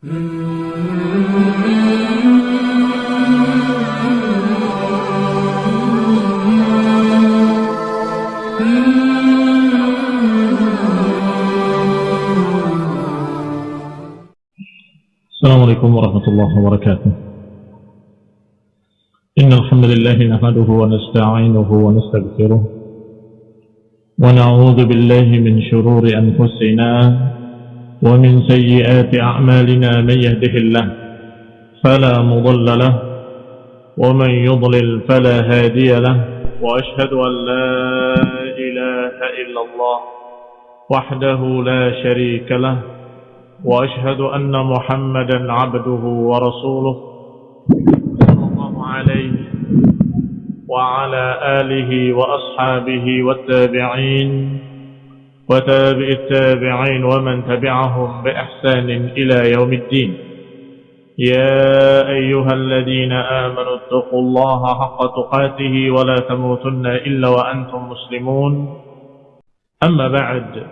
السلام عليكم ورحمة الله وبركاته. إن الحمد لله نحمده ونستعينه ونستغفره ونعوذ بالله من شرور أنفسنا ومن سيئات أعمالنا من يهده الله فلا مضل له ومن يضلل فلا هادي له وأشهد أن لا إله إلا الله وحده لا شريك له وأشهد أن محمدا عبده ورسوله صلى الله عليه وعلى آله وأصحابه والتابعين وتابع التابعين ومن تبعهم بإحسان إلى يوم الدين. يا أيها الذين آمنوا اتقوا الله حق تقاته ولا تموتن إلا وأنتم مسلمون. أما بعد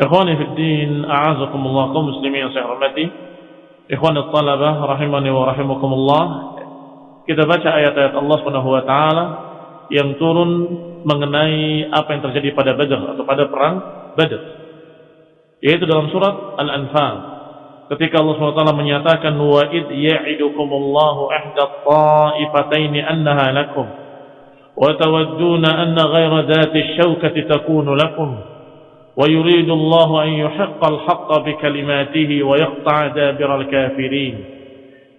إخواني في الدين أعزكم الله كمسلمين صحرمتي إخواني الطلبة رحمني ورحمكم الله. كتابة آيات الله سبحانه وتعالى yang turun mengenai apa yang terjadi pada Badr atau pada perang Badr. Yaitu dalam surat Al-Anfal. Ketika Allah SWT menyatakan wa id ya'idukumullahu ahda ta'ifataini annaha lakum wa tawadduna anna ghaira dhati syaukati takunu lakum wa yuridu Allah an yuhiqqa al-haqqa bi kalimatihi wa yaqta'a dabira al-kafirin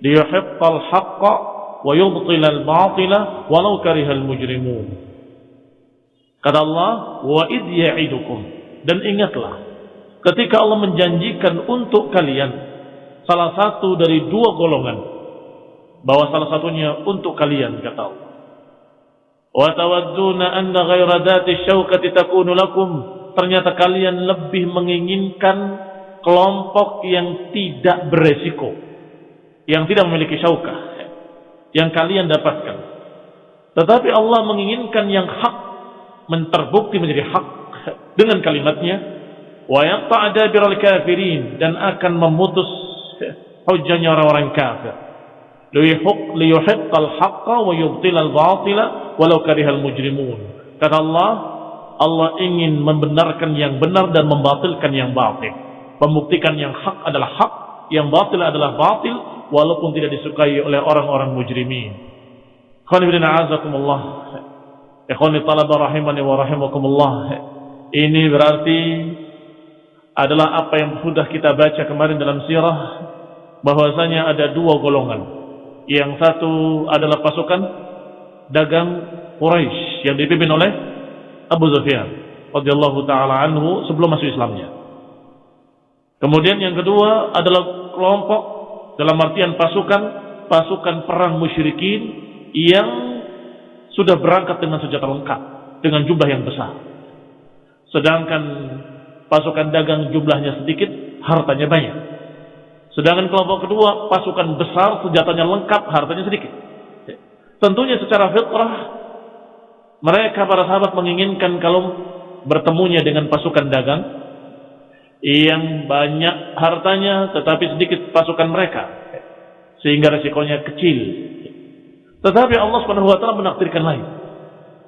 liyuhiqqa al-haqqa ويبطل الباطل ولو كره المجرمون mujrimun. Kata Allah, wa id ya'idukum. Dan ingatlah, ketika Allah menjanjikan untuk kalian salah satu dari dua golongan, bahwa salah satunya untuk kalian, kata Allah. Wa tawadduna anna ghayra dhati syauqati takunu lakum. Ternyata kalian lebih menginginkan kelompok yang tidak beresiko, yang tidak memiliki syaukah yang kalian dapatkan. Tetapi Allah menginginkan yang hak terbukti menjadi hak dengan kalimatnya wa yaqta'ada biral kafirin dan akan memutus hujjahnya orang-orang kafir. Liyuhiq liyuhiqqal haqqa wa yubtilal batila walau karihal mujrimun. Kata Allah, Allah ingin membenarkan yang benar dan membatilkan yang batil. Membuktikan yang hak adalah hak, yang batil adalah batil, walaupun tidak disukai oleh orang-orang mujrimin. Khawani a'azakumullah. Ikhwani talaba rahimani wa rahimakumullah. Ini berarti adalah apa yang sudah kita baca kemarin dalam sirah bahwasanya ada dua golongan. Yang satu adalah pasukan dagang Quraisy yang dipimpin oleh Abu Sufyan radhiyallahu taala anhu sebelum masuk Islamnya. Kemudian yang kedua adalah kelompok dalam artian pasukan pasukan perang musyrikin yang sudah berangkat dengan senjata lengkap dengan jumlah yang besar. Sedangkan pasukan dagang jumlahnya sedikit, hartanya banyak. Sedangkan kelompok kedua pasukan besar, senjatanya lengkap, hartanya sedikit. Tentunya secara fitrah mereka para sahabat menginginkan kalau bertemunya dengan pasukan dagang yang banyak hartanya tetapi sedikit pasukan mereka sehingga resikonya kecil. Tetapi Allah Subhanahu wa taala menakdirkan lain.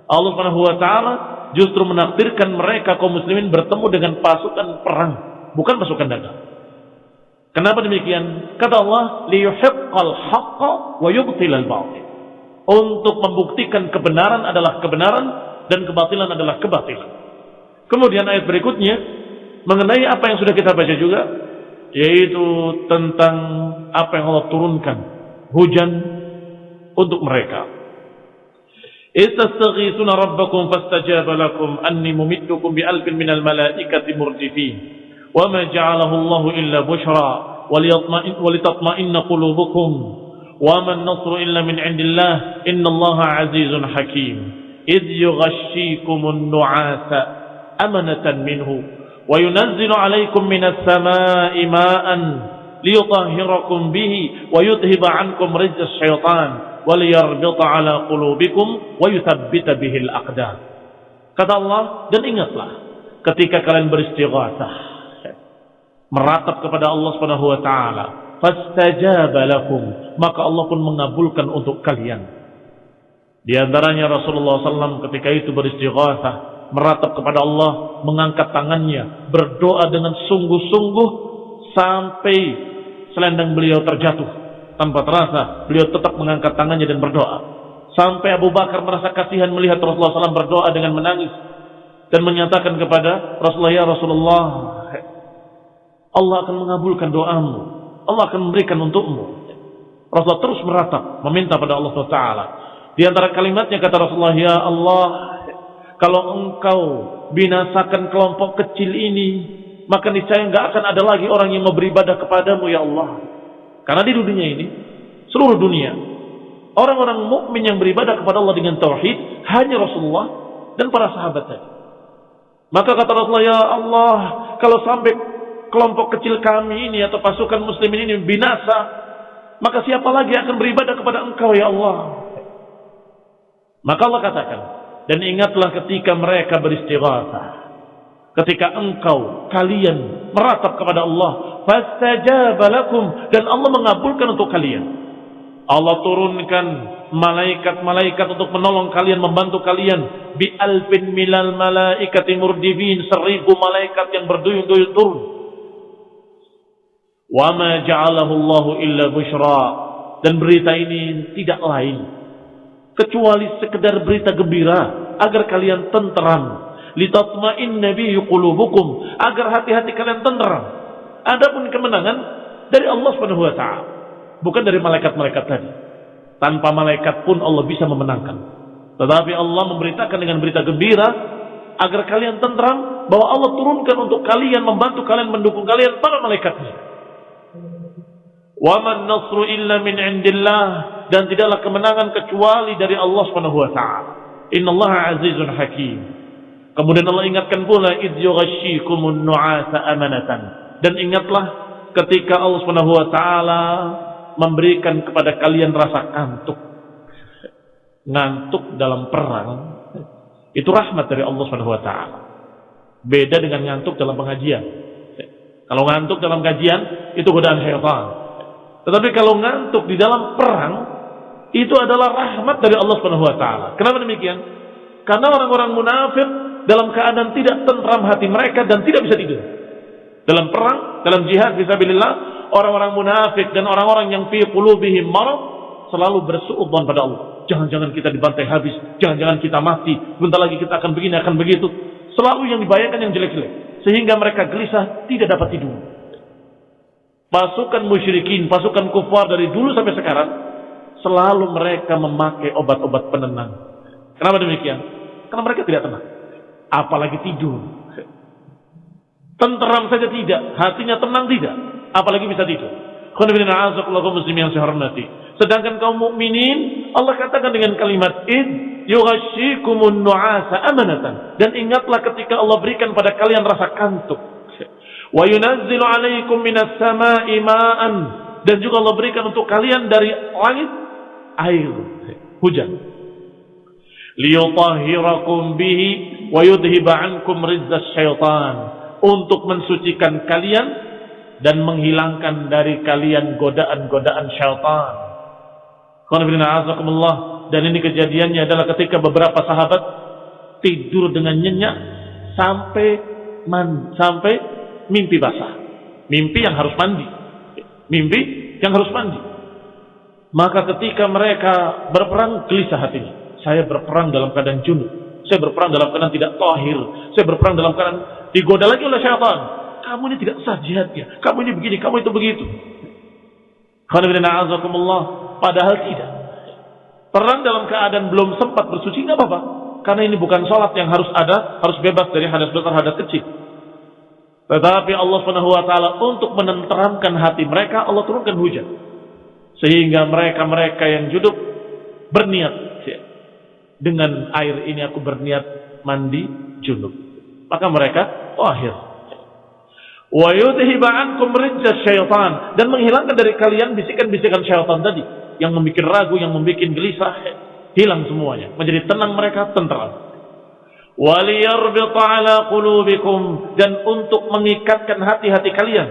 Allah Subhanahu wa taala justru menakdirkan mereka kaum muslimin bertemu dengan pasukan perang, bukan pasukan dagang. Kenapa demikian? Kata Allah, liyuhiqqal wa yubtilal batil untuk membuktikan kebenaran adalah kebenaran dan kebatilan adalah kebatilan. Kemudian ayat berikutnya mengenai apa yang sudah kita baca juga yaitu tentang apa yang Allah turunkan hujan untuk mereka. Istastaghithuna rabbakum fastajaba lakum anni mumittukum bi alfin minal malaikati murdifin wa ma ja'alahu Allah illa bushra walitatma'inna qulubukum wa man nasru illa min indillah innallaha azizun hakim idh yughashshikum nu'asa amanatan minhu. وينزل عليكم من السماء ماء ليطهركم به ويذهب عنكم رجز الشيطان وليربط على قلوبكم ويثبت به الأقدام. Kata Allah dan ingatlah ketika kalian beristighatsah meratap kepada Allah Subhanahu wa taala fastajaba lakum maka Allah pun mengabulkan untuk kalian. Di antaranya Rasulullah SAW ketika itu beristighatsah meratap kepada Allah mengangkat tangannya berdoa dengan sungguh-sungguh sampai selendang beliau terjatuh. Tanpa terasa beliau tetap mengangkat tangannya dan berdoa. Sampai Abu Bakar merasa kasihan melihat Rasulullah SAW berdoa dengan menangis dan menyatakan kepada Rasulullah ya Rasulullah Allah akan mengabulkan doamu. Allah akan memberikan untukmu. Rasulullah terus meratap meminta pada Allah SWT di antara kalimatnya kata Rasulullah ya Allah kalau engkau binasakan kelompok kecil ini maka niscaya enggak akan ada lagi orang yang mau beribadah kepadamu ya Allah. Karena di dunia ini, seluruh dunia, orang-orang mukmin yang beribadah kepada Allah dengan tauhid hanya Rasulullah dan para sahabat tadi. Maka kata Rasulullah, ya Allah, kalau sampai kelompok kecil kami ini atau pasukan muslimin ini binasa, maka siapa lagi akan beribadah kepada engkau ya Allah? Maka Allah katakan, dan ingatlah ketika mereka beristighatsah ketika engkau kalian meratap kepada Allah fastajaba lakum dan Allah mengabulkan untuk kalian. Allah turunkan malaikat-malaikat untuk menolong kalian membantu kalian. Bi alfin milal malaikati murdifin seribu malaikat yang berduyun-duyun turun. Wa ma ja'alahu Allah illa bushra. Dan berita ini tidak lain kecuali sekedar berita gembira agar kalian tenteram litatma'inna bihi qulubukum agar hati-hati kalian tenteram. Adapun kemenangan dari Allah Subhanahu wa taala, bukan dari malaikat-malaikat tadi. Tanpa malaikat pun Allah bisa memenangkan. Tetapi Allah memberitakan dengan berita gembira agar kalian tenteram bahwa Allah turunkan untuk kalian membantu kalian mendukung kalian para malaikatnya. Wa man nasru illa min indillah dan tidaklah kemenangan kecuali dari Allah Subhanahu wa taala. Innallaha azizun hakim. Kemudian Allah ingatkan pula id yughashshikumun nu'asa amanatan. Dan ingatlah ketika Allah Subhanahu wa taala memberikan kepada kalian rasa kantuk. Ngantuk dalam perang itu rahmat dari Allah Subhanahu wa taala. Beda dengan ngantuk dalam pengajian. Kalau ngantuk dalam kajian itu godaan syaitan. Tetapi kalau ngantuk di dalam perang itu adalah rahmat dari Allah Subhanahu wa taala. Kenapa demikian? Karena orang-orang munafik dalam keadaan tidak tentram hati mereka dan tidak bisa tidur. Dalam perang, dalam jihad fisabilillah, orang-orang munafik dan orang-orang yang fi qulubihim marad selalu bersuudzon pada Allah. Jangan-jangan kita dibantai habis, jangan-jangan kita mati, bentar lagi kita akan begini, akan begitu. Selalu yang dibayangkan yang jelek-jelek. Sehingga mereka gelisah, tidak dapat tidur. Pasukan musyrikin, pasukan kufar dari dulu sampai sekarang, selalu mereka memakai obat-obat penenang. Kenapa demikian? Karena mereka tidak tenang apalagi tidur. Tenteram saja tidak, hatinya tenang tidak, apalagi bisa tidur. Sedangkan kaum mukminin Allah katakan dengan kalimat id nu'asa amanatan dan ingatlah ketika Allah berikan pada kalian rasa kantuk. Wa yunazzilu 'alaikum minas sama'i ma'an dan juga Allah berikan untuk kalian dari langit air hujan. Liyutahhirakum bihi wa yudhiba ankum syaitan untuk mensucikan kalian dan menghilangkan dari kalian godaan-godaan syaitan. Dan ini kejadiannya adalah ketika beberapa sahabat tidur dengan nyenyak sampai man, sampai mimpi basah. Mimpi yang harus mandi. Mimpi yang harus mandi. Maka ketika mereka berperang gelisah hatinya. Saya berperang dalam keadaan junub. Saya berperang dalam keadaan tidak tahir. Saya berperang dalam keadaan digoda lagi oleh syaitan. Kamu ini tidak sah jihadnya. Kamu ini begini, kamu itu begitu. Padahal tidak. Perang dalam keadaan belum sempat bersuci nggak apa-apa. Karena ini bukan sholat yang harus ada, harus bebas dari hadas besar, hadas kecil. Tetapi Allah Subhanahu wa taala untuk menenteramkan hati mereka, Allah turunkan hujan. Sehingga mereka-mereka yang juduk berniat dengan air ini aku berniat mandi junub. Maka mereka wahir. Wa yudhiba ankum syaitan dan menghilangkan dari kalian bisikan-bisikan syaitan tadi yang membuat ragu, yang membuat gelisah, hilang semuanya. Menjadi tenang mereka, tentram. Waliyarbita ala qulubikum dan untuk mengikatkan hati-hati kalian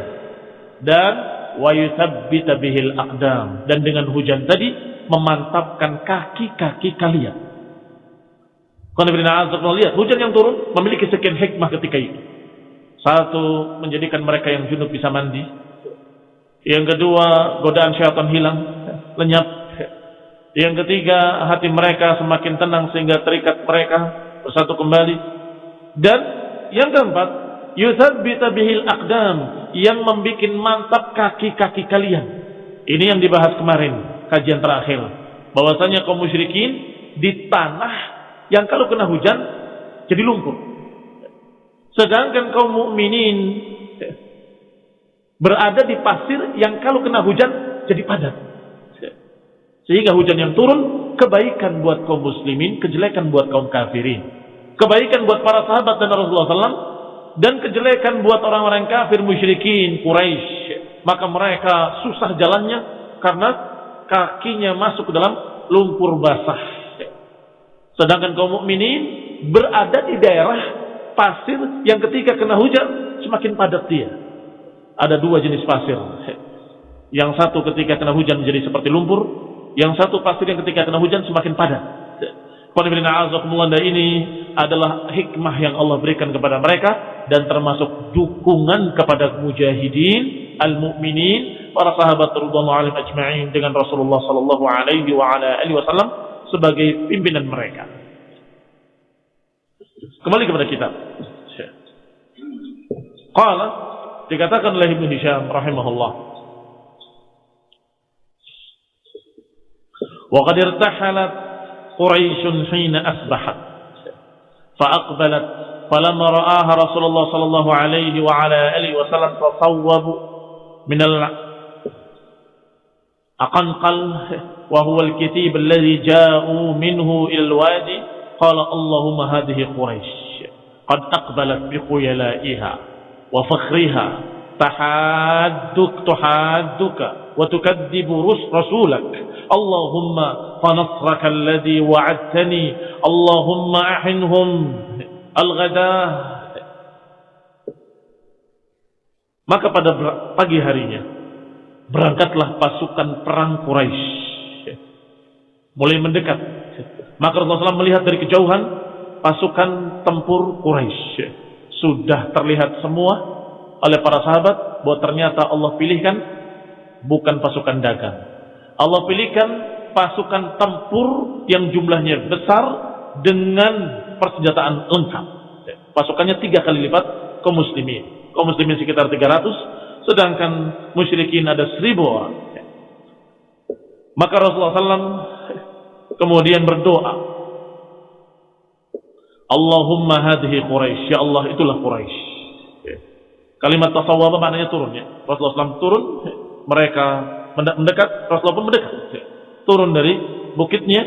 dan yuthabbita bihil aqdam dan dengan hujan tadi memantapkan kaki-kaki kalian. Lihat hujan yang turun memiliki sekian hikmah ketika itu. Satu, menjadikan mereka yang junub bisa mandi. Yang kedua, godaan syaitan hilang, lenyap. Yang ketiga, hati mereka semakin tenang sehingga terikat mereka bersatu kembali. Dan yang keempat, yuthabbita bihil aqdam yang membuat mantap kaki-kaki kalian. Ini yang dibahas kemarin, kajian terakhir. Bahwasanya kaum musyrikin di tanah yang kalau kena hujan jadi lumpur. Sedangkan kaum mukminin berada di pasir yang kalau kena hujan jadi padat. Sehingga hujan yang turun kebaikan buat kaum muslimin, kejelekan buat kaum kafirin. Kebaikan buat para sahabat dan Rasulullah SAW dan kejelekan buat orang-orang kafir musyrikin Quraisy. Maka mereka susah jalannya karena kakinya masuk ke dalam lumpur basah. Sedangkan kaum mukminin berada di daerah pasir yang ketika kena hujan semakin padat dia. Ada dua jenis pasir. Yang satu ketika kena hujan menjadi seperti lumpur, yang satu pasir yang ketika kena hujan semakin padat. Ini adalah hikmah yang Allah berikan kepada mereka dan termasuk dukungan kepada mujahidin, al-mu'minin, para sahabat radhiyallahu alim ajma'in dengan Rasulullah sallallahu alaihi wasallam sebagai pimpinan mereka. Kembali kepada kitab. Qala dikatakan oleh Ibnu Hisham rahimahullah. Wa qad Quraisy hina asbahat فأقبلت فلما رآها رسول الله صلى الله عليه وعلى آله وسلم تصوب من الأقنقل وهو الكتيب الذي جاءوا منه إلى الوادي قال اللهم هذه قريش قد أقبلت بخيلائها وفخرها. tahadduk tuhadduka wa tukadzibu rasulak. Allahumma fanasraka alladhi wa'adtani. Allahumma ahinhum al-ghadah maka pada pagi harinya berangkatlah pasukan perang Quraisy mulai mendekat. Maka Rasulullah SAW melihat dari kejauhan pasukan tempur Quraisy sudah terlihat semua oleh para sahabat bahwa ternyata Allah pilihkan bukan pasukan dagang. Allah pilihkan pasukan tempur yang jumlahnya besar dengan persenjataan lengkap. Pasukannya tiga kali lipat kaum muslimin. Kaum muslimin sekitar 300, sedangkan musyrikin ada seribu orang. Maka Rasulullah SAW kemudian berdoa Allahumma hadhi Quraisy ya Allah itulah Quraisy kalimat tasawwab maknanya turun ya. Rasulullah SAW turun mereka mendekat Rasulullah pun mendekat turun dari bukitnya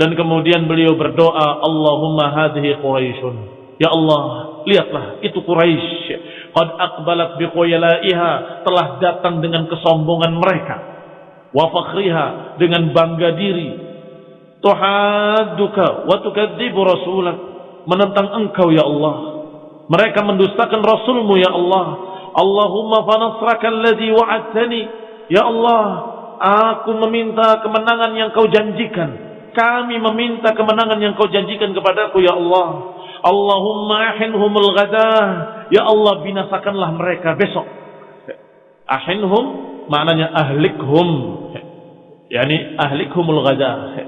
dan kemudian beliau berdoa Allahumma hadhi Quraisyun. Ya Allah lihatlah itu Quraisy qad aqbalat biqoyalaiha telah datang dengan kesombongan mereka. Wa fakhriha dengan bangga diri. Tuhadduka wa tukadzibu rasulak menentang engkau ya Allah mereka mendustakan rasulmu ya Allah. Allahumma fanasraka alladhi wa'adtani. Ya Allah aku meminta kemenangan yang kau janjikan. Kami meminta kemenangan yang kau janjikan kepadaku ya Allah. Allahumma ahinhumul ghadah ya Allah binasakanlah mereka besok. Ahinhum maknanya ahlikhum. Yani ahlikhumul ghadah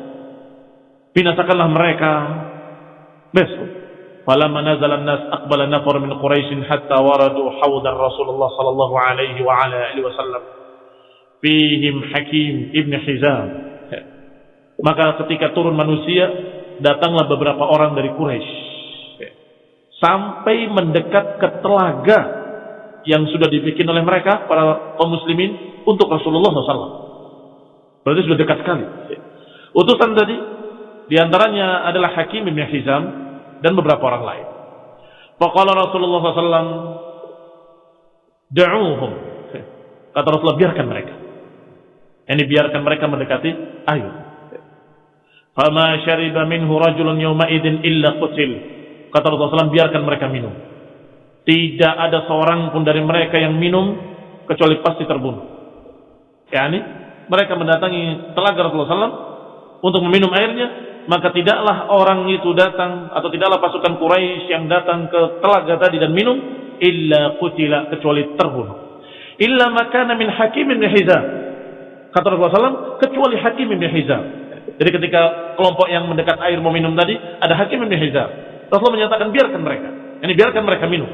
binasakanlah mereka besok falamma nazala an-nas aqbala nafar min quraish hatta waradu hawdan rasulullah sallallahu alaihi wa ala alihi wasallam fihim hakim ibn hizam maka ketika turun manusia datanglah beberapa orang dari Quraisy sampai mendekat ke telaga yang sudah dibikin oleh mereka para kaum muslimin untuk Rasulullah SAW. Berarti sudah dekat sekali. Utusan tadi di antaranya adalah Hakim bin Hizam dan beberapa orang lain. Faqala Rasulullah SAW, Da'uhum. Kata Rasulullah, biarkan mereka. Ini biarkan mereka mendekati air. Fama syariba minhu rajulun yawma idin illa qutil. Kata Rasulullah SAW, biarkan mereka minum. Tidak ada seorang pun dari mereka yang minum kecuali pasti terbunuh. Yani mereka mendatangi telaga Rasulullah SAW untuk meminum airnya, maka tidaklah orang itu datang atau tidaklah pasukan Quraisy yang datang ke telaga tadi dan minum illa kutila kecuali terbunuh. Illa makana min Hakim bin Hizam. Kata Rasulullah SAW, kecuali Hakim bin Hizam. Jadi ketika kelompok yang mendekat air mau minum tadi, ada Hakim bin Hizam. Rasulullah menyatakan biarkan mereka. Ini biarkan mereka minum.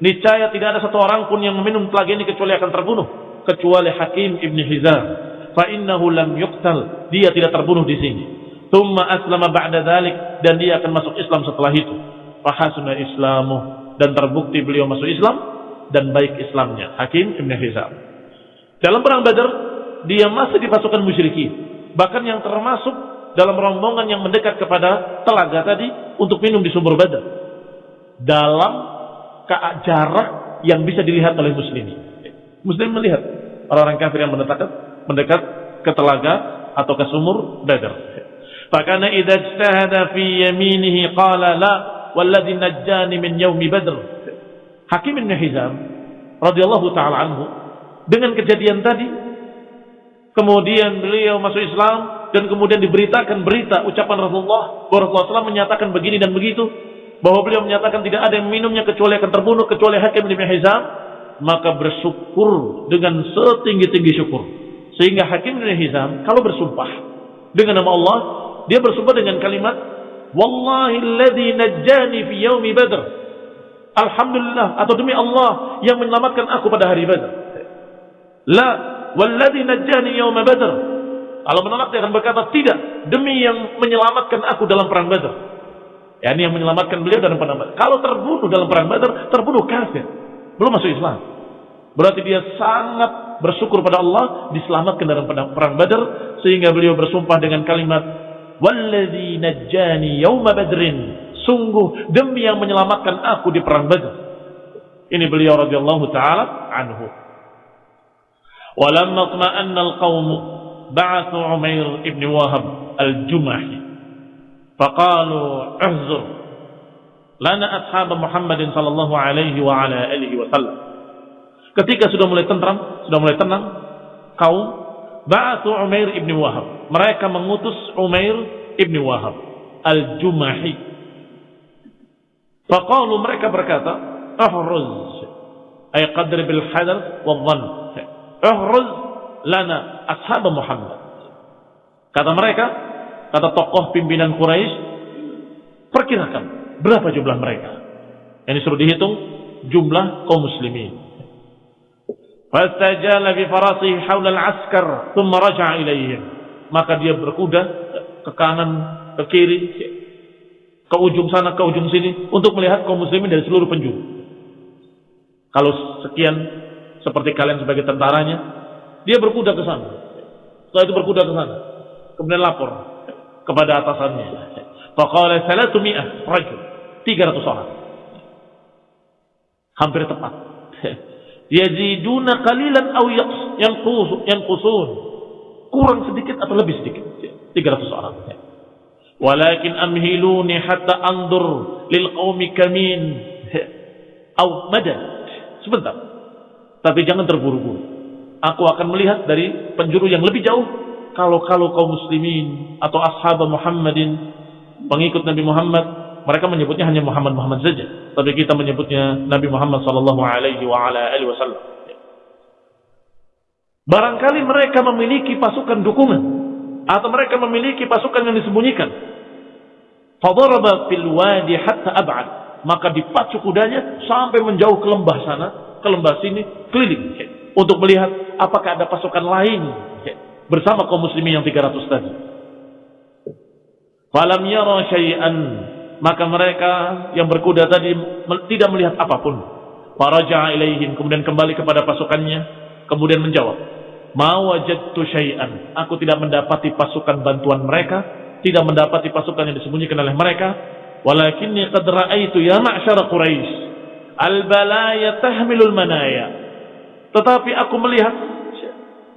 Niscaya tidak ada satu orang pun yang meminum telaga ini kecuali akan terbunuh. Kecuali Hakim ibn Hizam. Fa innahu lam yuqtal. Dia tidak terbunuh di sini. Thumma aslama ba'da dhalik. Dan dia akan masuk Islam setelah itu. Fahasuna islamu. Dan terbukti beliau masuk Islam. Dan baik Islamnya. Hakim ibn Hizam. Dalam perang Badar. Dia masih di pasukan musyrikin. Bahkan yang termasuk dalam rombongan yang mendekat kepada telaga tadi. Untuk minum di sumber Badar. Dalam jarak yang bisa dilihat oleh muslimin. Muslim melihat orang-orang kafir yang mendekat mendekat ke telaga atau ke sumur Badar. Fakana idza ijtahada fi yaminihi qala la walladhi najjani min yaumi Badr. Hakim bin Hizam radhiyallahu taala anhu dengan kejadian tadi kemudian beliau masuk Islam dan kemudian diberitakan berita ucapan Rasulullah bahwa Rasulullah SAW menyatakan begini dan begitu bahwa beliau menyatakan tidak ada yang minumnya kecuali akan terbunuh kecuali Hakim bin Hizam maka bersyukur dengan setinggi-tinggi syukur sehingga Hakim bin Hizam kalau bersumpah dengan nama Allah dia bersumpah dengan kalimat wallahi alladhi najjani fi yaumi badr alhamdulillah atau demi Allah yang menyelamatkan aku pada hari badr la walladhi najjani yauma badr kalau menolak dia akan berkata tidak demi yang menyelamatkan aku dalam perang badr Ya, ini yang menyelamatkan beliau dalam perang Badar. Kalau terbunuh dalam perang Badar, terbunuh kafir. Belum masuk Islam. Berarti dia sangat bersyukur pada Allah diselamatkan dalam perang Badar sehingga beliau bersumpah dengan kalimat Walladzi najjani yauma badrin. Sungguh demi yang menyelamatkan aku di perang Badar. Ini beliau radhiyallahu taala anhu. Walamma tma'anna al-qaum ba'athu Umair ibn Wahab al-Jumahi faqalu ihzur lana ashab Muhammadin sallallahu alaihi wa ala alihi wasallam ketika sudah mulai tentram sudah mulai tenang kaum ba'athu Umair ibn Wahab mereka mengutus Umair ibn Wahab al-Jumahi faqalu mereka berkata ahruz ay qadri bil hadar wa dhann ahruz lana ashab Muhammad kata mereka kata tokoh pimpinan Quraisy, perkirakan berapa jumlah mereka. Ini suruh dihitung jumlah kaum muslimin. Fastajala bi farasihi haula al-askar, thumma raja'a ilaihim. Maka dia berkuda ke kanan, ke kiri, ke ujung sana, ke ujung sini untuk melihat kaum muslimin dari seluruh penjuru. Kalau sekian seperti kalian sebagai tentaranya, dia berkuda ke sana. Setelah itu berkuda ke sana. Kemudian lapor kepada atasannya. Faqala salatu mi'ah rajul. 300 orang. Hampir tepat. Yaziduna qalilan aw yanqusun. Kurang sedikit atau lebih sedikit. 300 orang. Walakin amhiluni hatta andur lil qaumi kamin aw madad. Sebentar. Tapi jangan terburu-buru. Aku akan melihat dari penjuru yang lebih jauh kalau-kalau kaum muslimin atau ashab Muhammadin pengikut Nabi Muhammad mereka menyebutnya hanya Muhammad Muhammad saja tapi kita menyebutnya Nabi Muhammad sallallahu alaihi wasallam. Barangkali mereka memiliki pasukan dukungan atau mereka memiliki pasukan yang disembunyikan. Fadaraba fil wadi hatta ab'ad. Maka dipacu kudanya sampai menjauh ke lembah sana ke lembah sini keliling. Untuk melihat apakah ada pasukan lain bersama kaum muslimin yang 300 tadi. Falam yara syai'an maka mereka yang berkuda tadi tidak melihat apa pun. Faraja'a ilaihim kemudian kembali kepada pasukannya kemudian menjawab, "Ma syai'an." Aku tidak mendapati pasukan bantuan mereka, tidak mendapati pasukan yang disembunyikan oleh mereka, walakinni qad ra'aitu ya ma'syar Quraisy al-balaya tahmilul manaya. Tetapi aku melihat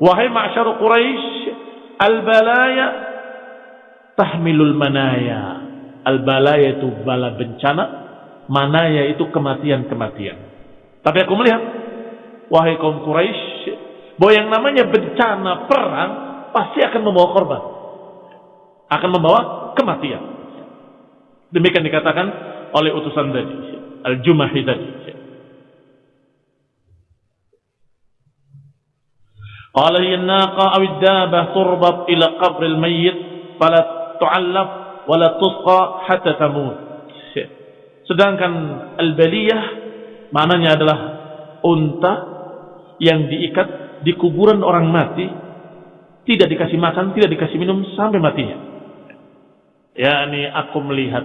Wahai ma'syar Quraisy, al-balaya tahmilul manaya. Al-bala yaitu bala bencana, mana yaitu kematian-kematian. Tapi aku melihat, wahai kaum Quraisy, bahwa yang namanya bencana perang pasti akan membawa korban. Akan membawa kematian. Demikian dikatakan oleh utusan tadi. Al-Jumahi tadi. Qala hiya an-naqa aw ad-daba ila qabr al-mayyit fala tu'allaf wala tusqa hatta tamut. Sedangkan al-baliyah maknanya adalah unta yang diikat di kuburan orang mati tidak dikasih makan, tidak dikasih minum sampai matinya. Ya, ini aku melihat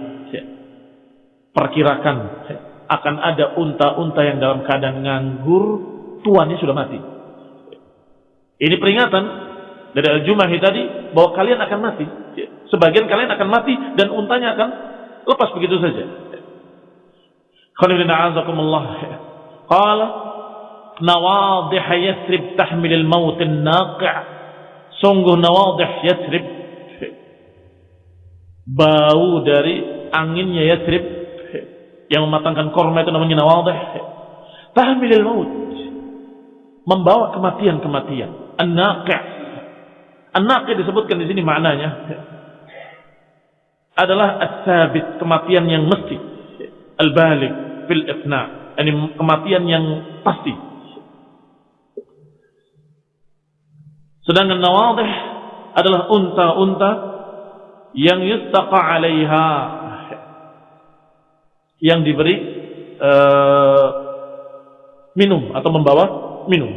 perkirakan akan ada unta-unta yang dalam keadaan nganggur, tuannya sudah mati. Ini peringatan dari Al-Jumahi tadi bahwa kalian akan mati. Sebagian kalian akan mati dan untanya akan lepas begitu saja. Nawadih Yathrib tahmil al-maut an-naqi' Sungguh nawadih Yathrib. Bau dari anginnya Yathrib. Yang mematangkan korma itu namanya nawadih. Tahmil al-maut membawa kematian-kematian. An-naqi' An-naqi' disebutkan di sini maknanya adalah as-sabit, kematian yang mesti. Al-balig fil ifna, ini kematian yang pasti. Sedangkan nawadih adalah unta-unta yang yustaqa 'alaiha yang diberi uh, minum atau membawa minum.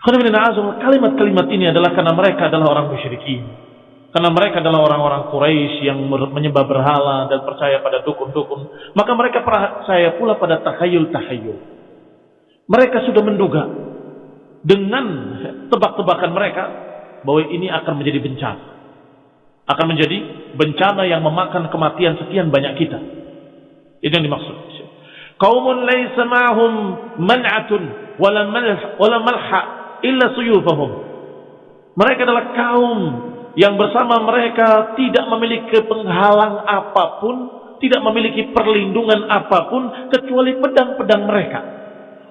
Kalimat-kalimat ini adalah karena mereka adalah orang musyrikin. Karena mereka adalah orang-orang Quraisy yang menyembah berhala dan percaya pada dukun-dukun. Maka mereka percaya pula pada tahayul-tahayul. Mereka sudah menduga dengan tebak-tebakan mereka bahwa ini akan menjadi bencana. Akan menjadi bencana yang memakan kematian sekian banyak kita. Itu yang dimaksud. Kaumun laysa ma'hum man'atun wala malha illa suyufahum. Mereka adalah kaum yang bersama mereka tidak memiliki penghalang apa pun, tidak memiliki perlindungan apa pun kecuali pedang-pedang mereka.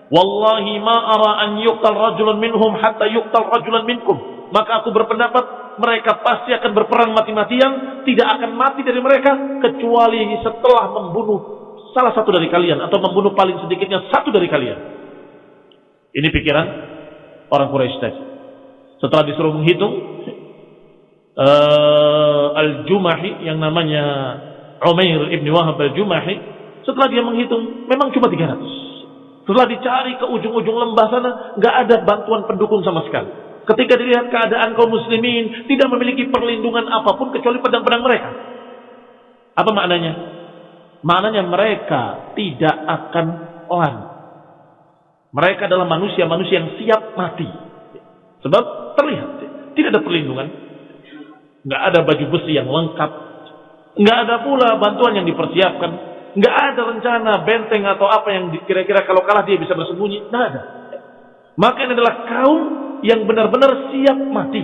Wallahi ma ara an yuqtal rajulun minhum hatta yuqtal rajulan minkum. Maka aku berpendapat mereka pasti akan berperang mati-matian, tidak akan mati dari mereka kecuali setelah membunuh salah satu dari kalian atau membunuh paling sedikitnya satu dari kalian. Ini pikiran orang Quraisy tadi. Setelah disuruh menghitung uh, Al-Jumahi yang namanya Umair ibn Wahab Al-Jumahi, setelah dia menghitung memang cuma 300. Setelah dicari ke ujung-ujung lembah sana, nggak ada bantuan pendukung sama sekali. Ketika dilihat keadaan kaum muslimin tidak memiliki perlindungan apa pun kecuali pedang-pedang mereka. Apa maknanya? Maknanya mereka tidak akan on mereka adalah manusia-manusia yang siap mati. Sebab terlihat, tidak ada perlindungan. Nggak ada baju besi yang lengkap. Nggak ada pula bantuan yang dipersiapkan. Nggak ada rencana benteng atau apa yang kira-kira kalau kalah dia bisa bersembunyi. Nggak ada. Maka ini adalah kaum yang benar-benar siap mati.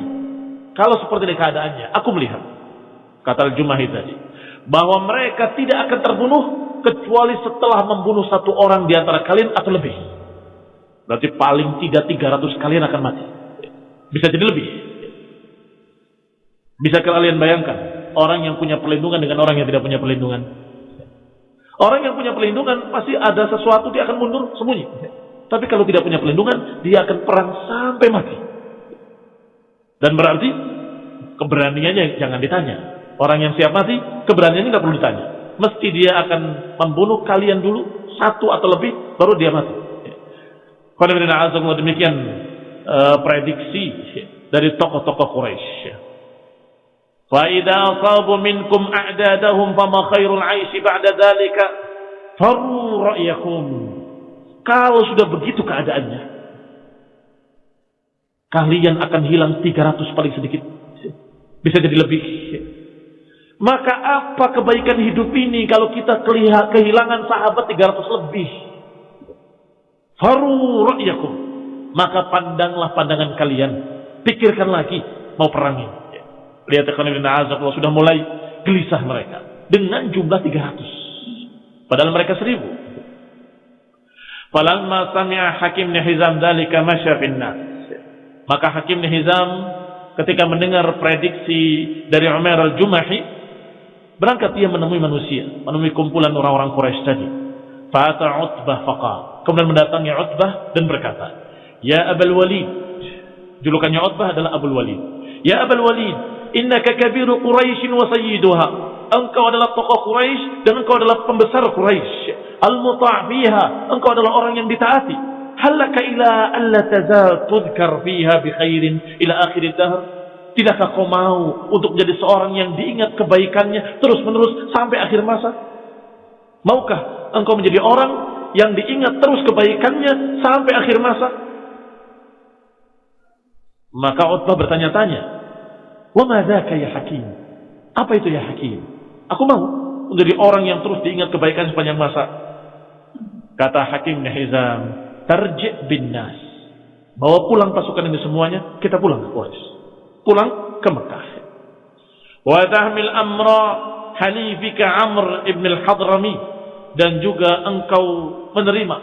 Kalau seperti ini keadaannya, aku melihat. Kata Al-Jumahi tadi. Bahwa mereka tidak akan terbunuh kecuali setelah membunuh satu orang di antara kalian atau lebih. Berarti paling tidak 300 kalian akan mati. Bisa jadi lebih. Bisa kalian bayangkan orang yang punya perlindungan dengan orang yang tidak punya perlindungan. Orang yang punya perlindungan pasti ada sesuatu dia akan mundur sembunyi. Tapi kalau tidak punya perlindungan, dia akan perang sampai mati. Dan berarti keberaniannya jangan ditanya. Orang yang siap mati, keberaniannya nggak perlu ditanya. Mesti dia akan membunuh kalian dulu satu atau lebih, baru dia mati. Kalau demikian uh, prediksi dari tokoh-tokoh Quraisy fa idza asabu minkum a'dadahum fama khairul 'aishi ba'da dzalika faru kalau sudah begitu keadaannya kalian akan hilang 300 paling sedikit bisa jadi lebih maka apa kebaikan hidup ini kalau kita kehilangan sahabat 300 lebih? Faru ra'yakum. Maka pandanglah pandangan kalian. Pikirkan lagi mau perangin Lihat azab sudah mulai gelisah mereka dengan jumlah 300. Padahal mereka seribu. Falamma sami'a Hakim bin Hizam dzalika masya. Maka Hakim bin Hizam ketika mendengar prediksi dari Umar al-Jumahi berangkat ia menemui manusia, menemui kumpulan orang-orang Quraisy tadi. Fata Utbah faqal. Kemudian mendatangi Utbah dan berkata, "Ya Abul Walid." Julukannya Utbah adalah Abul Walid. "Ya Abul Walid, innaka kabiru Quraisy wa sayyiduha." Engkau adalah tokoh Quraisy dan engkau adalah pembesar Quraisy al-muta' fiha, engkau adalah orang yang ditaati. Halaka ila alla tazal tudkar fiha bi khairin ila akhir dahr. Tidakkah kau mau untuk menjadi seorang yang diingat kebaikannya terus-menerus sampai akhir masa? Maukah engkau menjadi orang yang diingat terus kebaikannya sampai akhir masa? Maka Utbah bertanya-tanya, "Wa madzaka ya Hakim?" Apa itu ya Hakim? Aku mau menjadi orang yang terus diingat kebaikan sepanjang masa. Kata Hakim bin Hizam, tarji' bin nas. Bawa pulang pasukan ini semuanya, kita pulang ke Quraisy. Pulang ke Mekah. Wa tahmil amra halifika Amr ibn al-Hadrami dan juga engkau menerima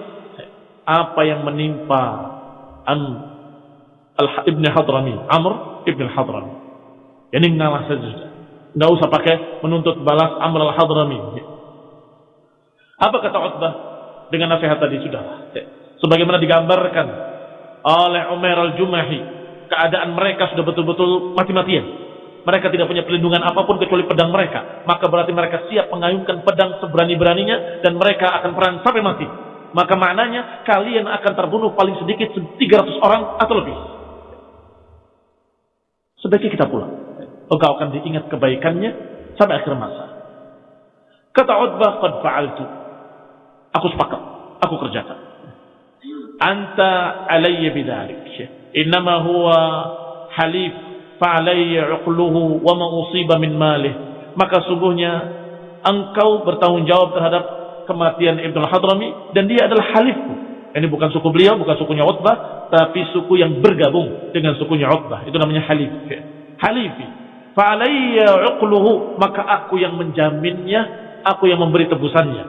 apa yang menimpa Am ibn Hadrami, Amr ibn al-Hadrami. Ini ngalah saja. Enggak usah pakai menuntut balas Amr al-Hadrami. Apa kata Utbah? dengan nasihat tadi sudah. Sebagaimana digambarkan oleh Umar al-Jumahi, keadaan mereka sudah betul-betul mati-matian. Mereka tidak punya perlindungan apa pun kecuali pedang mereka. Maka berarti mereka siap mengayunkan pedang seberani-beraninya dan mereka akan perang sampai mati. Maka maknanya kalian akan terbunuh paling sedikit 300 orang atau lebih. Sebaiknya kita pulang. Engkau akan diingat kebaikannya sampai akhir masa. Kata Utbah, "Qad fa'altu." Aku sepakat. Aku kerjakan. Anta alayya bidalik. Innama huwa halif fa'alayya uqluhu wa ma usiba min malih. Maka sungguhnya engkau bertanggung jawab terhadap kematian Ibnu Hadrami dan dia adalah halifku. Ini bukan suku beliau, bukan sukunya Utbah, tapi suku yang bergabung dengan sukunya Utbah. Itu namanya halif. Halifi. Fa'alayya uqluhu, maka aku yang menjaminnya, aku yang memberi tebusannya.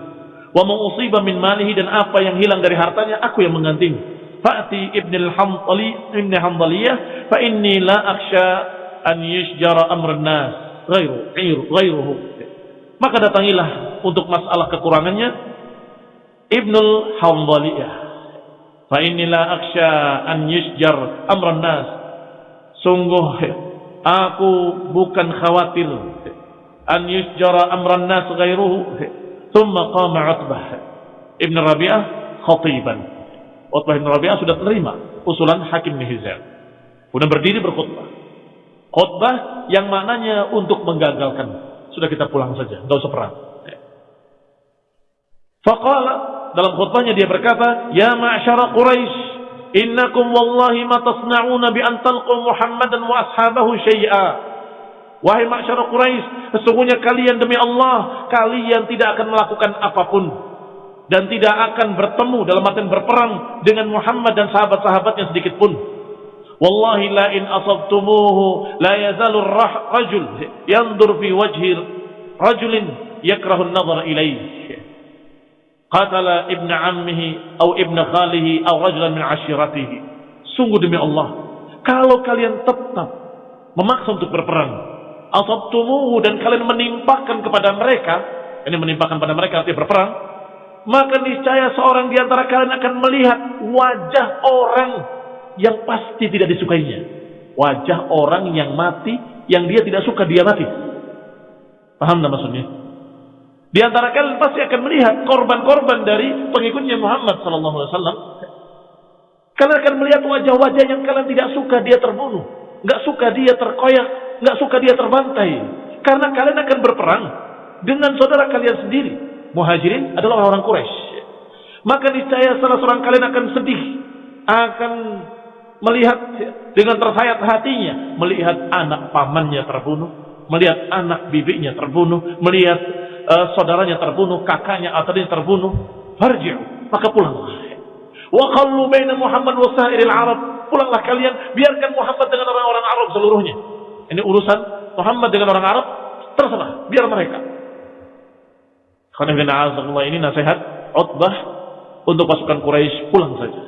Wa mausiba min malihi dan apa yang hilang dari hartanya aku yang menggantinya. Fa'ti ibn al-hamdali ibn hamdaliyah fa inni la akhsha an yusjara amr nas ghairu ghairuhu. Maka datangilah untuk masalah kekurangannya ibn al-hamdaliyah. Fa inni la akhsha an yusjar amr nas. Sungguh aku bukan khawatir an yusjara amran nas ghairuhu. Thumma qama Utbah Ibn Rabi'ah khatiban. Utbah Ibn Rabi'ah sudah terima usulan Hakim Nihizal kemudian berdiri berkhutbah. Khutbah yang maknanya untuk menggagalkan. Sudah kita pulang saja enggak usah perang. Faqala dalam khutbahnya dia berkata ya ma'syara Quraisy innakum wallahi ma tasna'una bi an talqu Muhammadan wa ashabahu syai'a." Wahai masyarakat Quraisy, sesungguhnya kalian demi Allah, kalian tidak akan melakukan apa pun dan tidak akan bertemu dalam artian berperang dengan Muhammad dan sahabat-sahabatnya sedikit pun. Wallahi la in asabtumuhu la yazalu rajul yandur fi wajhi rajulin yakrahu an-nazar ilayhi. Qatala ibn ammihi atau ibn khalihi atau rajulan min ashiratihi. Sungguh demi Allah, kalau kalian tetap memaksa untuk berperang asabtumuhu dan kalian menimpakan kepada mereka, ini menimpakan pada mereka nanti berperang, maka niscaya seorang di antara kalian akan melihat wajah orang yang pasti tidak disukainya. Wajah orang yang mati, yang dia tidak suka dia mati. Paham maksudnya? Di antara kalian pasti akan melihat korban-korban dari pengikutnya Muhammad sallallahu alaihi wasallam. Kalian akan melihat wajah-wajah yang kalian tidak suka dia terbunuh, nggak suka dia terkoyak, nggak suka dia terbantai. Karena kalian akan berperang dengan saudara kalian sendiri. Muhajirin adalah orang-orang Quraisy. Maka niscaya salah seorang kalian akan sedih, akan melihat dengan tersayat hatinya, melihat anak pamannya terbunuh, melihat anak bibinya terbunuh, melihat uh, saudaranya terbunuh, kakaknya atau terbunuh. Farji'u, maka pulanglah. Wa qallu baina Muhammad wa sa'iril Arab. Pulanglah kalian, biarkan Muhammad dengan orang-orang Arab seluruhnya. Ini urusan Muhammad dengan orang Arab, terserah, biar mereka. Karena ini nasihat Utbah untuk pasukan Quraisy pulang saja.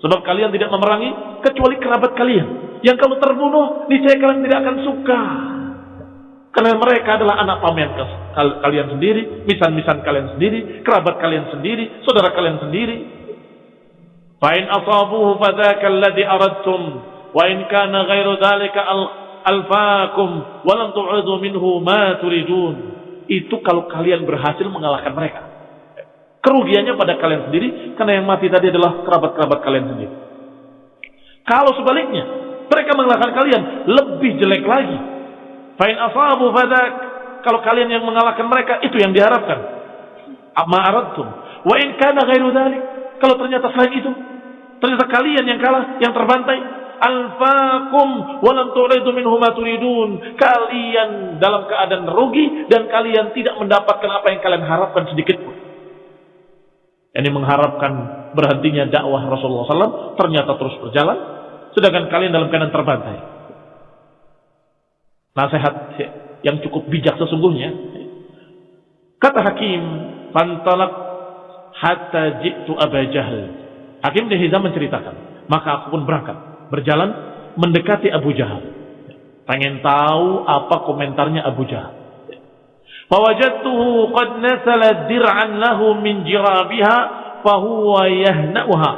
Sebab kalian tidak memerangi kecuali kerabat kalian. Yang kalau terbunuh, niscaya kalian tidak akan suka. Karena mereka adalah anak paman kalian sendiri, misan-misan kalian sendiri, kerabat kalian sendiri, saudara kalian sendiri. Fa'in asabuhu fadzaka alladhi aradtum wa in kana ghairu dzalika alfaakum wa lam tu'udu minhu ma turidun. Itu kalau kalian berhasil mengalahkan mereka. Kerugiannya pada kalian sendiri karena yang mati tadi adalah kerabat-kerabat kalian sendiri. Kalau sebaliknya, mereka mengalahkan kalian lebih jelek lagi Fa'in asabu fadak. Kalau kalian yang mengalahkan mereka, itu yang diharapkan. Amma aradtum. Wa in kana ghairu dhalik. Kalau ternyata selain itu, ternyata kalian yang kalah, yang terbantai, alfaakum wa lam turidu minhu ma turidun. Kalian dalam keadaan rugi dan kalian tidak mendapatkan apa yang kalian harapkan sedikit pun. Ini mengharapkan berhentinya dakwah Rasulullah SAW ternyata terus berjalan, sedangkan kalian dalam keadaan terbantai. Nasihat yang cukup bijak sesungguhnya. Kata Hakim, "Fantalak hatta jitu Aba Jahal." Hakim bin menceritakan, maka aku pun berangkat, berjalan mendekati Abu Jahal. Pengen tahu apa komentarnya Abu Jahal. Fawajadtuhu qad nasala dir'an lahu min jirabiha fahuwa yahna'uha.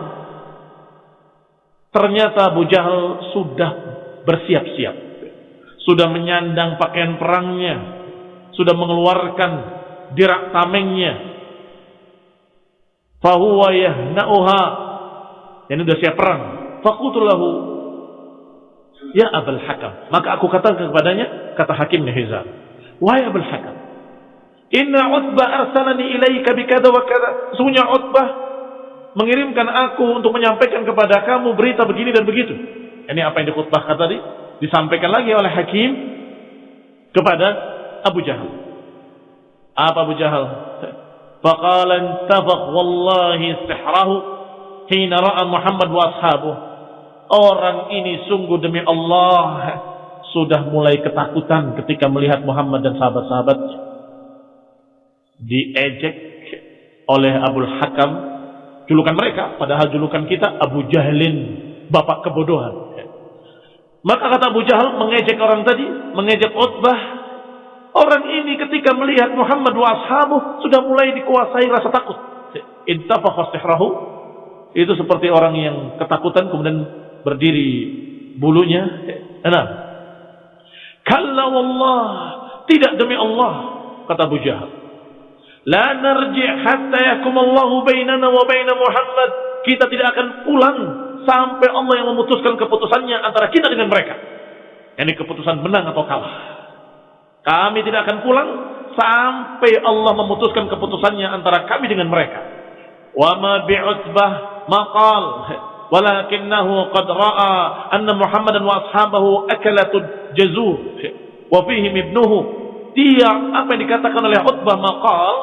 Ternyata Abu Jahal sudah bersiap-siap sudah menyandang pakaian perangnya, sudah mengeluarkan dirak tamengnya. Fahuwa yahna'uha. Yang sudah siap perang. Fakutulahu. Ya Abul Hakam. Maka aku katakan kepadanya, kata Hakim Hizam. Wahai Abul Hakam. Inna Utbah arsalani ilaika bikada wa kada. Sesungguhnya Utbah mengirimkan aku untuk menyampaikan kepada kamu berita begini dan begitu. Ini apa yang dikutbahkan tadi? Disampaikan lagi oleh Hakim kepada Abu Jahal. Apa Abu Jahal? Faqala intafaq wallahi sihrahu hina ra'a Muhammad wa ashabuh. Orang ini sungguh demi Allah sudah mulai ketakutan ketika melihat Muhammad dan sahabat-sahabatnya. Diejek oleh Abu Hakam julukan mereka padahal julukan kita Abu Jahlin bapak kebodohan maka kata Abu Jahal mengejek orang tadi, mengejek Utbah. Orang ini ketika melihat Muhammad wa ashabu sudah mulai dikuasai rasa takut. Intafakha Itu seperti orang yang ketakutan kemudian berdiri bulunya. Enam. Kalla wallah. Tidak demi Allah. Kata Abu Jahal. La narji' hatta yakum Allahu bainana wa baina Muhammad. Kita tidak akan pulang sampai Allah yang memutuskan keputusannya antara kita dengan mereka. Ini keputusan menang atau kalah. Kami tidak akan pulang sampai Allah memutuskan keputusannya antara kami dengan mereka. Wa ma bi'utbah maqal walakinnahu qad ra'a anna Muhammadan wa ashabahu akalatud jazur wa fihim ibnuhu dia apa yang dikatakan oleh Utbah maqal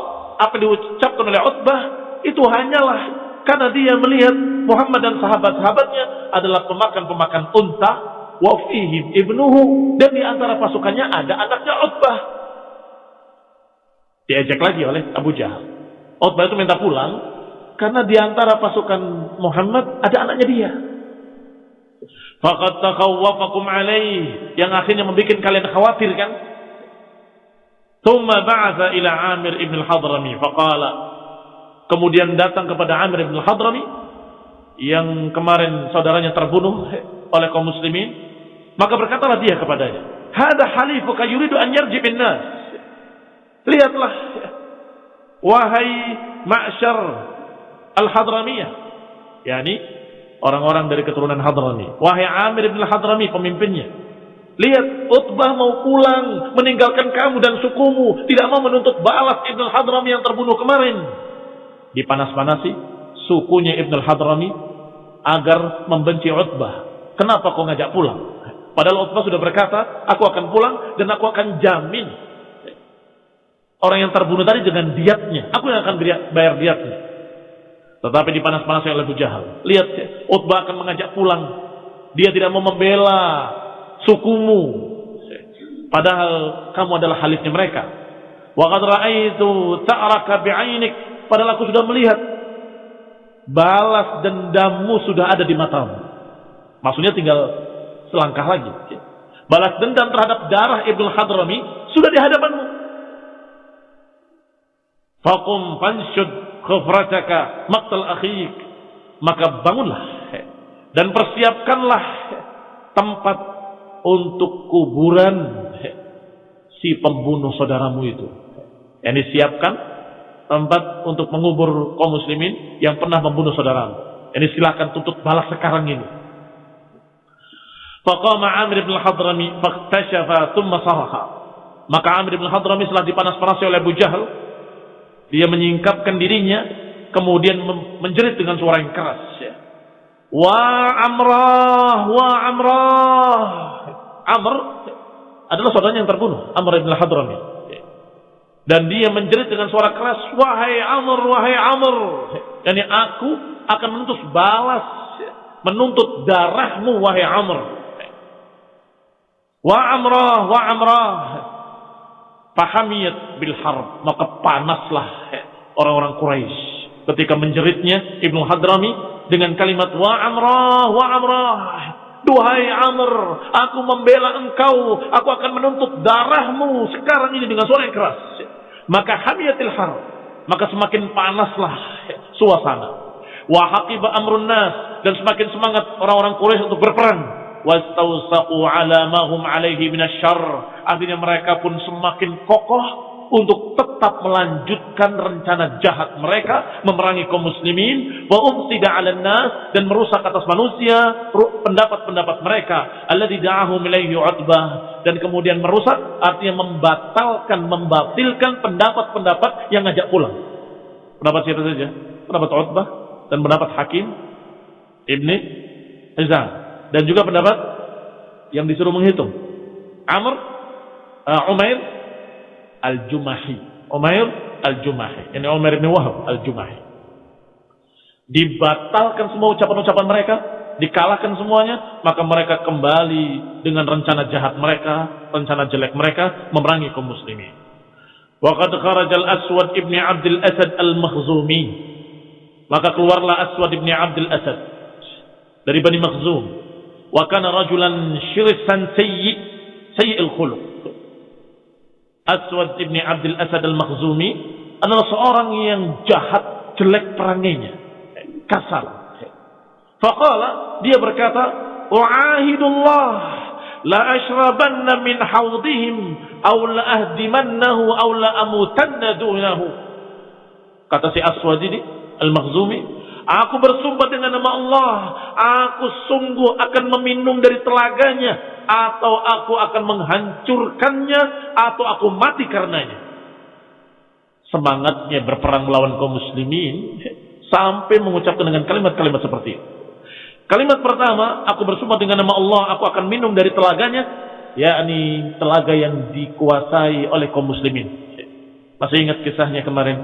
apa yang diucapkan oleh Utbah itu hanyalah karena dia melihat Muhammad dan sahabat-sahabatnya adalah pemakan-pemakan unta. Wa fihim ibnuhu. Dan di antara pasukannya ada anaknya Utbah. Diajak lagi oleh Abu Jahal. Utbah itu minta pulang. Karena di antara pasukan Muhammad ada anaknya dia. Fakat takawwafakum alaih. Yang akhirnya membuat kalian khawatir kan. Thumma ba'atha ila Amir ibn al-Hadrami. Faqala. Kemudian datang kepada Amir bin Hadrami yang kemarin saudaranya terbunuh oleh kaum muslimin. Maka berkatalah dia kepadanya, "Hada halifuka yuridu an yarji bin nas." Lihatlah wahai ma'syar al-Hadramiyah, yakni orang-orang dari keturunan Hadrami. Wahai Amir bin Hadrami pemimpinnya. Lihat, Utbah mau pulang, meninggalkan kamu dan sukumu, tidak mau menuntut balas Ibn Hadrami yang terbunuh kemarin dipanas-panasi sukunya Ibn al-Hadrami agar membenci Utbah. Kenapa kau ngajak pulang? Padahal Utbah sudah berkata, aku akan pulang dan aku akan jamin orang yang terbunuh tadi dengan diatnya. Aku yang akan bayar diatnya. Tetapi dipanas-panasi oleh Abu Jahal. Lihat, Utbah akan mengajak pulang. Dia tidak mau membela sukumu. Padahal kamu adalah halifnya mereka. Wa qad ra'aitu ta'raka bi'ainik. Padahal aku sudah melihat balas dendammu sudah ada di matamu. Maksudnya tinggal selangkah lagi. Balas dendam terhadap darah Ibnu Hadrami sudah di hadapanmu. Faqum fanshud khufrataka maqtal akhik. Maka bangunlah dan persiapkanlah tempat untuk kuburan si pembunuh saudaramu itu. Yang disiapkan tempat untuk mengubur kaum muslimin yang pernah membunuh saudaramu. Ini silakan tuntut balas sekarang ini. Faqama Amir bin Hadrami faktashafa thumma sahaha. Maka Amir bin Hadrami setelah dipanas-panasi oleh Abu Jahal, dia menyingkapkan dirinya, kemudian menjerit dengan suara yang keras. Ya. Wa Amrah, wa Amrah. Amr adalah saudaranya yang terbunuh, Amr bin Hadrami. Dan dia menjerit dengan suara keras, wahai Amr, wahai Amr. Dan aku akan menuntut balas, menuntut darahmu, wahai Amr. Wa Amrah, wa Amrah. Fahamiyat bil harb. Maka panaslah orang-orang Quraisy ketika menjeritnya Ibnu Hadrami dengan kalimat wa Amrah, wa Amrah. Duhai Amr, aku membela engkau, aku akan menuntut darahmu sekarang ini dengan suara yang keras. Maka hamiyatil har, maka semakin panaslah suasana. Wa haqiba amrun nas dan semakin semangat orang-orang Quraisy untuk berperang. Wastausaqu ala ma hum alaihi minasyarr. Artinya mereka pun semakin kokoh untuk tetap melanjutkan rencana jahat mereka memerangi kaum muslimin wa umsida 'alan nas dan merusak atas manusia pendapat-pendapat mereka alladzi da'ahu ilaihi utbah dan kemudian merusak artinya membatalkan membatilkan pendapat-pendapat yang ngajak pulang pendapat siapa saja pendapat Utbah dan pendapat Hakim Ibni Hizam dan juga pendapat yang disuruh menghitung Amr uh, Umair Al-Jumahi. Umair Al-Jumahi. Ini Umar bin Wahab Al-Jumahi. Dibatalkan semua ucapan-ucapan mereka, dikalahkan semuanya, maka mereka kembali dengan rencana jahat mereka, rencana jelek mereka memerangi kaum muslimin. Waqad kharaja al-Aswad ibn Abdul Asad al-Makhzumi. Maka keluarlah Aswad ibn Abdul Asad dari Bani Makhzum. Wa kana rajulan syirsan sayyi sayyi'il khuluq. Aswad ibni Abdul Asad al-Makhzumi adalah seorang yang jahat, jelek peranginya, kasar. Faqala, dia berkata, "U'ahidullah la ashrabanna min hawdihim aw la ahdimannahu aw la amutanna dunahu." Kata si Aswad ini, Al-Makhzumi, Aku bersumpah dengan nama Allah, aku sungguh akan meminum dari telaganya, atau aku akan menghancurkannya, atau aku mati karenanya. Semangatnya berperang melawan kaum muslimin, sampai mengucapkan dengan kalimat-kalimat seperti itu. Kalimat pertama, aku bersumpah dengan nama Allah, aku akan minum dari telaganya, yakni telaga yang dikuasai oleh kaum muslimin. Masih ingat kisahnya kemarin?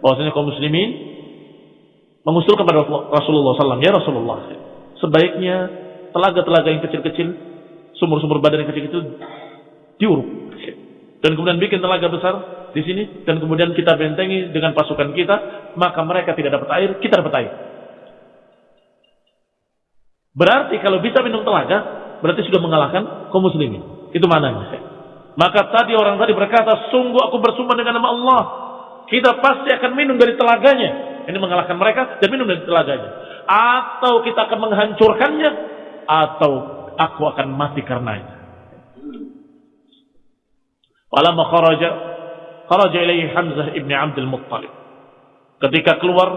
Bahwasanya kaum muslimin mengusul kepada Rasulullah SAW, ya Rasulullah, sebaiknya telaga-telaga yang kecil-kecil, sumur-sumur badan yang kecil-kecil diuruk. Dan kemudian bikin telaga besar di sini dan kemudian kita bentengi dengan pasukan kita, maka mereka tidak dapat air, kita dapat air. Berarti kalau bisa minum telaga, berarti sudah mengalahkan kaum muslimin. Itu mananya. Maka tadi orang tadi berkata, sungguh aku bersumpah dengan nama Allah. Kita pasti akan minum dari telaganya. Ini mengalahkan mereka dan minum dari telaganya. Atau kita akan menghancurkannya. Atau aku akan mati karenanya. Walamma kharaja kharaja ilaihi Hamzah ibn Abdul Muttalib. Ketika keluar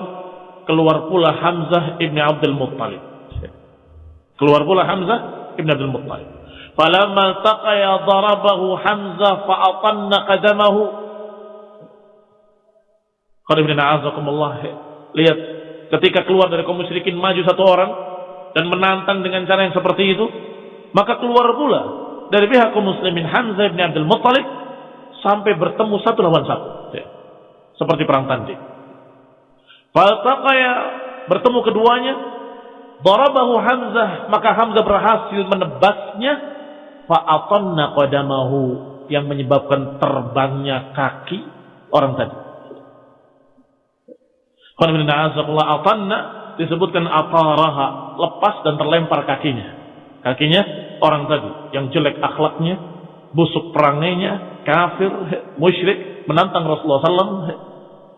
keluar pula Hamzah ibn Abdul Muttalib. Keluar pula Hamzah ibn Abdul Muttalib. Falamma taqaya darabahu Hamzah fa'atanna qadamahu Lihat, ketika keluar dari kaum musyrikin maju satu orang dan menantang dengan cara yang seperti itu, maka keluar pula dari pihak kaum muslimin Hamzah bin Abdul Muttalib sampai bertemu satu lawan satu. Ya. Seperti perang tanding. Faltaqaya bertemu keduanya, darabahu Hamzah, maka Hamzah berhasil menebasnya, fa'atanna qadamahu yang menyebabkan terbangnya kaki orang tadi. atanna disebutkan ataraha lepas dan terlempar kakinya. Kakinya orang tadi yang jelek akhlaknya, busuk perangainya, kafir, musyrik, menantang Rasulullah SAW.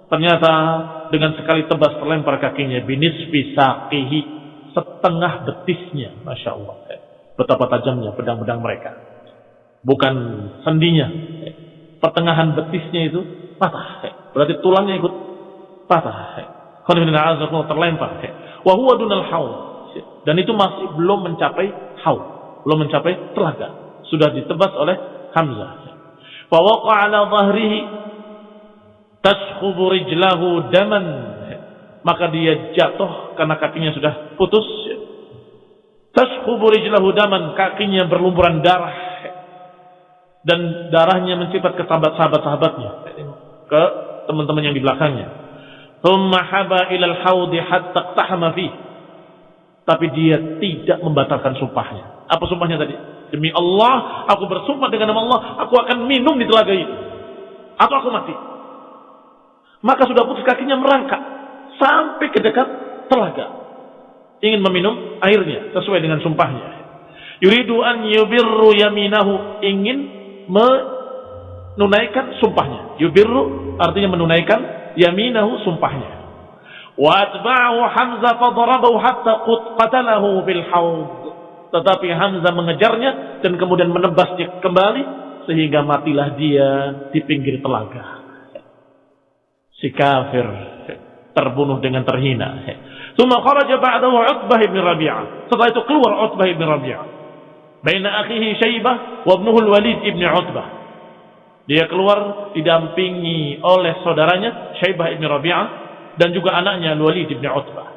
Ternyata dengan sekali tebas terlempar kakinya binis saqihi setengah betisnya, masya Allah. Betapa tajamnya pedang-pedang mereka. Bukan sendinya. Pertengahan betisnya itu patah. Berarti tulangnya ikut patah. terlempar. Wahuwa haul. Dan itu masih belum mencapai haul. Belum mencapai telaga. Sudah ditebas oleh Hamzah. Fawaqa ala zahrihi tashkhubu rijlahu daman. Maka dia jatuh karena kakinya sudah putus Tashkubu rijlahu daman, kakinya berlumuran darah. Dan darahnya mencipat ke sahabat-sahabat-sahabatnya. Ke teman-teman yang di belakangnya. Thumma haba ilal hawdi hatta. Tapi dia tidak membatalkan sumpahnya. Apa sumpahnya tadi? Demi Allah, aku bersumpah dengan nama Allah, aku akan minum di telaga itu. Atau aku mati. Maka sudah putus kakinya merangkak. Sampai ke dekat telaga ingin meminum airnya sesuai dengan sumpahnya. Yuridu an yubirru yaminahu ingin menunaikan sumpahnya. Yubirru artinya menunaikan yaminahu sumpahnya. Wa atba'ahu Hamzah fadarabahu hatta qatalahu bil haud. Tetapi Hamzah mengejarnya dan kemudian menebasnya kembali sehingga matilah dia di pinggir telaga. Si kafir terbunuh dengan terhina. Thumma kharaja ba'dahu Utbah bin Rabi'ah. Setelah itu keluar Utbah bin Rabi'ah. Baina akhihi Syaibah wa ibnuhu Walid ibn Utbah. Dia keluar didampingi oleh saudaranya Syaibah ibn Rabi'ah dan juga anaknya Walid ibn Utbah.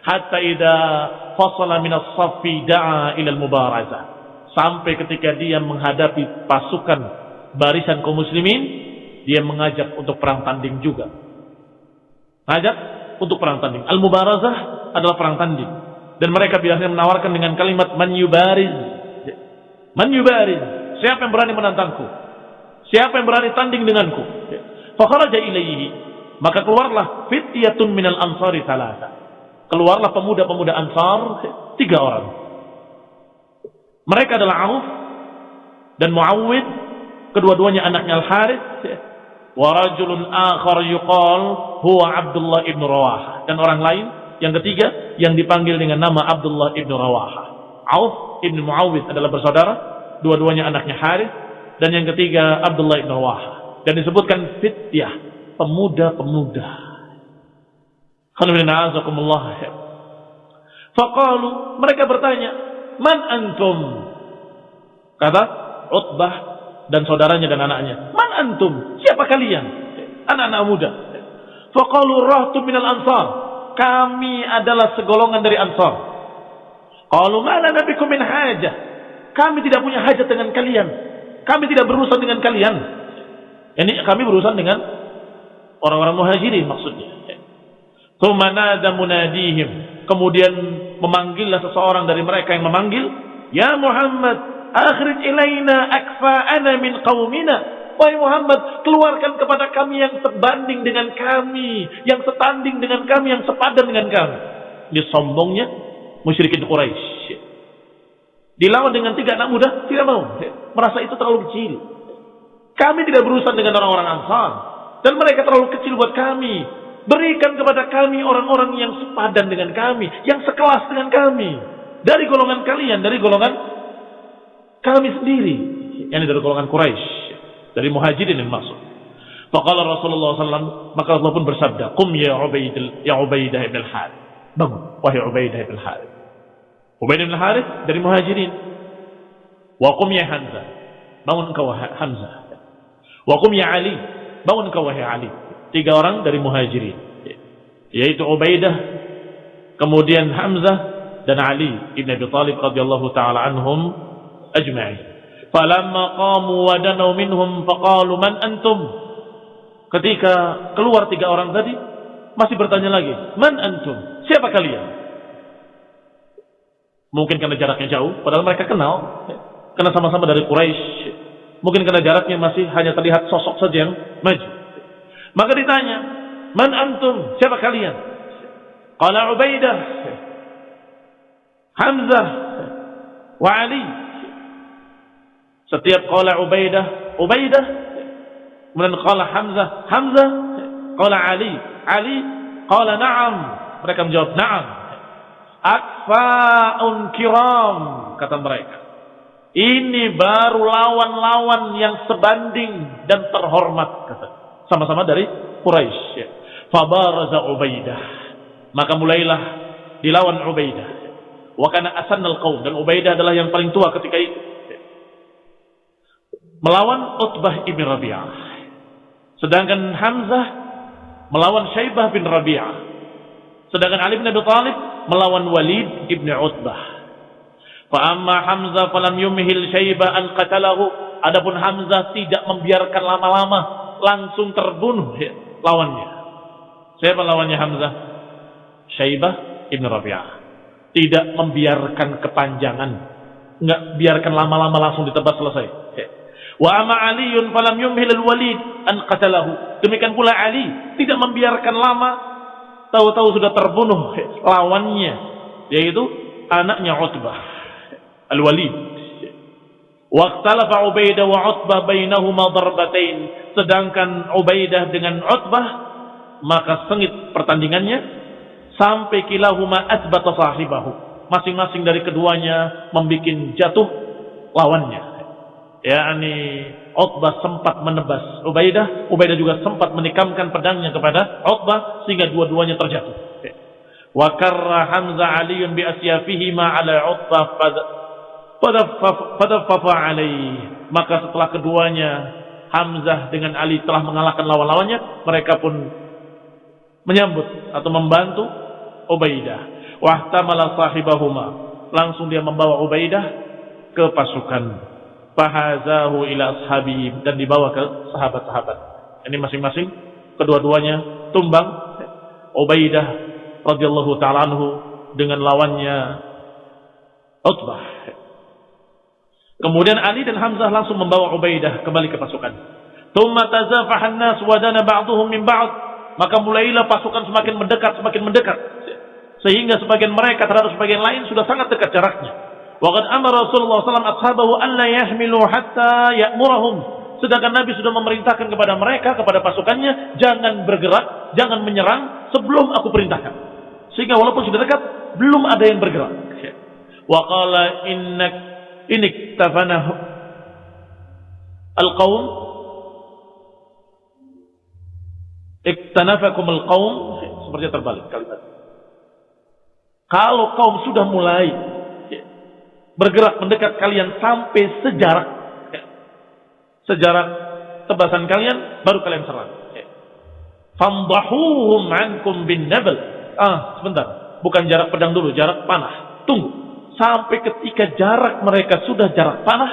Hatta idza fasala min as-saffi da'a ila al-mubarazah. Sampai ketika dia menghadapi pasukan barisan kaum muslimin, dia mengajak untuk perang tanding juga. Ngajak untuk perang tanding. Al-mubarazah adalah perang tanding. Dan mereka biasanya menawarkan dengan kalimat man yubariz. Man yubariz. Siapa yang berani menantangku? Siapa yang berani tanding denganku? Fakharaja ilaihi. Maka keluarlah fityatun minal ansari talata. Keluarlah pemuda-pemuda ansar tiga orang. Mereka adalah Auf dan Muawwid, kedua-duanya anaknya Al-Harith warajulun akhar yuqal huwa Abdullah ibn Rawaha dan orang lain yang ketiga yang dipanggil dengan nama Abdullah ibn Rawaha Auf ibn Muawid adalah bersaudara dua-duanya anaknya Harith dan yang ketiga Abdullah ibn Rawaha dan disebutkan fityah pemuda-pemuda. Faqalu mereka bertanya man antum? Kata Utbah dan saudaranya dan anaknya. Man antum? Siapa kalian? Anak-anak muda. Faqalu rahtu minal ansar. Kami adalah segolongan dari ansar. Qalu mana nabikum min hajah. Kami tidak punya hajat dengan kalian. Kami tidak berurusan dengan kalian. Ini kami berurusan dengan orang-orang muhajirin maksudnya. Tumanada munadihim. Kemudian memanggillah seseorang dari mereka yang memanggil. Ya Muhammad, Akhrij ilaina akfa'ana min qaumina. Wahai Muhammad, keluarkan kepada kami yang sebanding dengan kami, yang setanding dengan kami, yang sepadan dengan kami. Dia sombongnya musyrikin Quraisy. Dilawan dengan tiga anak muda, tidak mau. Merasa itu terlalu kecil. Kami tidak berurusan dengan orang-orang Ansar. Dan mereka terlalu kecil buat kami. Berikan kepada kami orang-orang yang sepadan dengan kami. Yang sekelas dengan kami. Dari golongan kalian, dari golongan kami sendiri. Yang dari golongan Quraisy dari muhajirin yang masuk. Faqala Rasulullah SAW maka Allah pun bersabda Qum ya Ubaidah ya Ubaidah ibn al-Harith. Bangun wahai Ubaidah ibn al-Harith. Ubaidah ibn al-Harith dari muhajirin. Wa qum ya Hamzah. Bangun engkau Hamzah. Wa qum ya Ali. Bangun engkau wahai Ali. Tiga orang dari muhajirin. Yaitu Ubaidah kemudian Hamzah dan Ali ibn Abi Talib radhiyallahu taala anhum ajma'in. Falamma qamu wa danau minhum faqalu man antum? Ketika keluar tiga orang tadi, masih bertanya lagi, man antum? Siapa kalian? Mungkin karena jaraknya jauh, padahal mereka kenal. Karena sama-sama dari Quraisy. Mungkin karena jaraknya masih hanya terlihat sosok saja yang maju. Maka ditanya, "Man antum? Siapa kalian?" Qala Ubaidah, Hamzah, wa Ali. Setiap qala Ubaidah, Ubaidah, kemudian qala Hamzah, Hamzah, qala Ali, Ali, qala na'am. Mereka menjawab na'am. Akfa'un kiram, kata mereka. Ini baru lawan-lawan yang sebanding dan terhormat kata. Sama-sama dari Quraisy. Ya. Fabaraza Ubaidah. Maka mulailah dilawan Ubaidah. Wa kana asannal qaum dan Ubaidah adalah yang paling tua ketika itu. Ya. Melawan Utbah ibn Rabi'ah. Sedangkan Hamzah melawan Syaibah bin Rabi'ah. Sedangkan Ali bin Abi Thalib melawan Walid ibn Utbah. Fa amma Hamzah falam yumhil Syaibah an qatalahu. Adapun Hamzah tidak membiarkan lama-lama langsung terbunuh ya, lawannya. Siapa lawannya Hamzah? Syaibah ibn Rabi'ah. Tidak membiarkan kepanjangan. Enggak biarkan lama-lama langsung ditebas selesai. Wa amma Aliun falam yumhil al-Walid an qatalahu. Demikian pula Ali tidak membiarkan lama tahu-tahu sudah terbunuh ya, lawannya yaitu anaknya Utbah. Al-Walid. Waqtalafa Ubaidah wa Utbah bainahuma darbatain. Sedangkan Ubaidah dengan Utbah maka sengit pertandingannya sampai kilahuma asbata sahibahu. Masing-masing dari keduanya membuat jatuh lawannya. Ya, ini Utbah sempat menebas Ubaidah, Ubaidah juga sempat menikamkan pedangnya kepada Utbah sehingga dua-duanya terjatuh. Wa karra Hamzah Aliun bi asyafihi ma ala Utbah Fadaffafa alaih. Maka setelah keduanya Hamzah dengan Ali telah mengalahkan lawan-lawannya, mereka pun menyambut atau membantu Ubaidah. Wahtamala sahibahuma. Langsung dia membawa Ubaidah ke pasukan. Fahazahu ila ashabi dan dibawa ke sahabat-sahabat. Ini masing-masing kedua-duanya tumbang. Ubaidah radhiyallahu taala anhu dengan lawannya Utbah Kemudian Ali dan Hamzah langsung membawa Ubaidah kembali ke pasukan. Thumma tazafaha an-nas wa dana ba'dhum min ba'd. Maka mulailah pasukan semakin mendekat, semakin mendekat. Sehingga sebagian mereka terhadap sebagian lain sudah sangat dekat jaraknya. Waqad amara Rasulullah SAW ashabahu an la yahmilu hatta ya'murahum. Sedangkan Nabi sudah memerintahkan kepada mereka, kepada pasukannya, jangan bergerak, jangan menyerang sebelum aku perintahkan. Sehingga walaupun sudah dekat, belum ada yang bergerak. Wa qala innak in iktafana al-qaum iktanafakum al-qaum seperti terbalik kalimat kalau kaum sudah mulai bergerak mendekat kalian sampai sejarak sejarak tebasan kalian baru kalian serang. Famdahuhum ankum bin nabal. Ah sebentar. Bukan jarak pedang dulu jarak panah. Tunggu. Sampai ketika jarak mereka sudah jarak panah,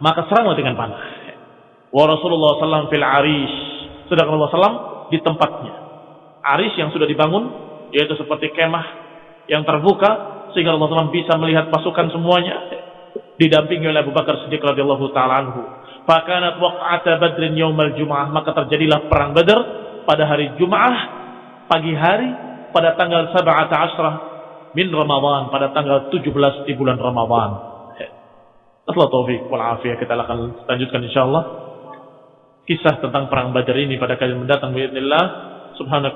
maka seranglah dengan panah. Wa Rasulullah SAW fil arish. Sedangkan Allah SAW di tempatnya. Arish yang sudah dibangun, yaitu seperti kemah yang terbuka, sehingga Allah SAW bisa melihat pasukan semuanya. Didampingi oleh Abu Bakar Siddiq radhiyallahu taala anhu. Fakanat waq'ata badrin yaumal jum'ah. Maka terjadilah perang badar pada hari Jum'ah, pagi hari, pada tanggal 17 min Ramadan pada tanggal 17 di bulan Ramadan. Allah taufik wal afiyah kita akan lanjutkan insyaallah kisah tentang perang Badar ini pada kali mendatang bismillah subhanahu